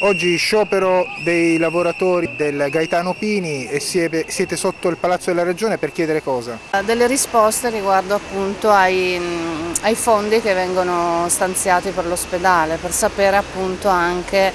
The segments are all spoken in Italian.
Oggi sciopero dei lavoratori del Gaetano Pini e siete sotto il Palazzo della Regione per chiedere cosa? Delle risposte riguardo appunto ai, ai fondi che vengono stanziati per l'ospedale, per sapere appunto anche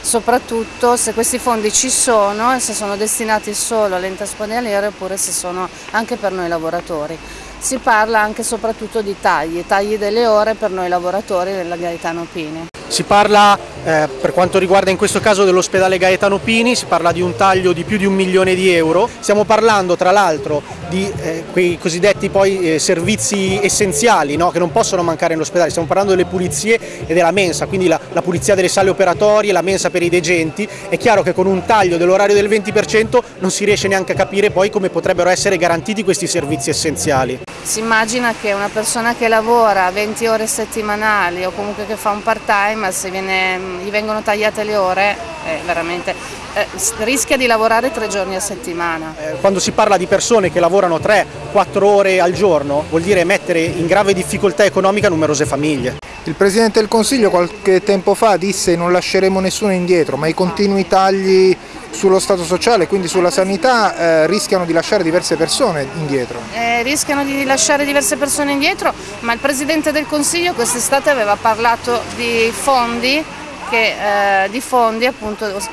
soprattutto se questi fondi ci sono e se sono destinati solo all'ente ospedaliere oppure se sono anche per noi lavoratori. Si parla anche e soprattutto di tagli, tagli delle ore per noi lavoratori della Gaetano Pini. Si parla eh, per quanto riguarda in questo caso dell'ospedale Gaetano Pini, si parla di un taglio di più di un milione di euro, stiamo parlando tra l'altro di eh, quei cosiddetti poi, eh, servizi essenziali no? che non possono mancare nell'ospedale, stiamo parlando delle pulizie e della mensa, quindi la, la pulizia delle sale operatorie, la mensa per i degenti, è chiaro che con un taglio dell'orario del 20% non si riesce neanche a capire poi come potrebbero essere garantiti questi servizi essenziali. Si immagina che una persona che lavora 20 ore settimanali o comunque che fa un part time, se viene, gli vengono tagliate le ore, eh, veramente, eh, rischia di lavorare tre giorni a settimana. Eh, quando si parla di persone che lavorano 3-4 ore al giorno vuol dire mettere in grave difficoltà economica numerose famiglie. Il Presidente del Consiglio qualche tempo fa disse non lasceremo nessuno indietro, ma i continui tagli sullo Stato sociale, quindi sulla sanità, eh, rischiano di lasciare diverse persone indietro. Eh, rischiano di lasciare diverse persone indietro, ma il Presidente del Consiglio quest'estate aveva parlato di fondi, che, eh, di fondi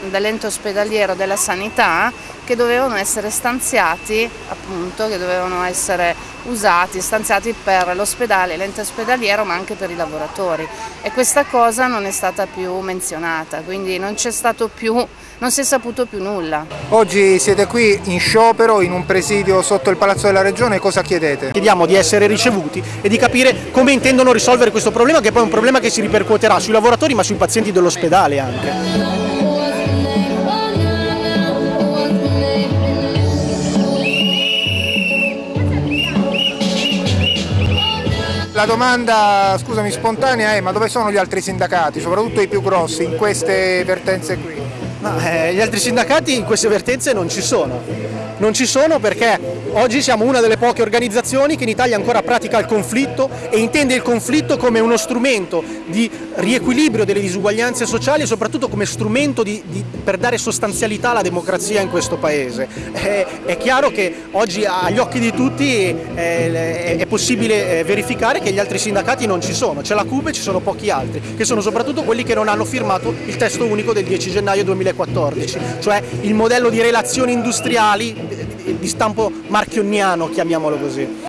dell'ente ospedaliero della sanità che dovevano essere stanziati, appunto, che dovevano essere usati, stanziati per l'ospedale, l'ente ospedaliero ma anche per i lavoratori e questa cosa non è stata più menzionata, quindi non c'è stato più, non si è saputo più nulla. Oggi siete qui in sciopero in un presidio sotto il Palazzo della Regione, cosa chiedete? Chiediamo di essere ricevuti e di capire come intendono risolvere questo problema che poi è un problema che si ripercuoterà sui lavoratori ma sui pazienti dell'ospedale anche. La domanda, scusami, spontanea è ma dove sono gli altri sindacati, soprattutto i più grossi, in queste vertenze qui? No, eh, gli altri sindacati in queste vertenze non ci sono. Non ci sono perché oggi siamo una delle poche organizzazioni che in Italia ancora pratica il conflitto e intende il conflitto come uno strumento di riequilibrio delle disuguaglianze sociali e soprattutto come strumento di, di, per dare sostanzialità alla democrazia in questo Paese. Eh, è chiaro che oggi agli occhi di tutti eh, è possibile eh, verificare che gli altri sindacati non ci sono, c'è la CUBE e ci sono pochi altri, che sono soprattutto quelli che non hanno firmato il testo unico del 10 gennaio 2014, cioè il modello di relazioni industriali di stampo marchioniano, chiamiamolo così.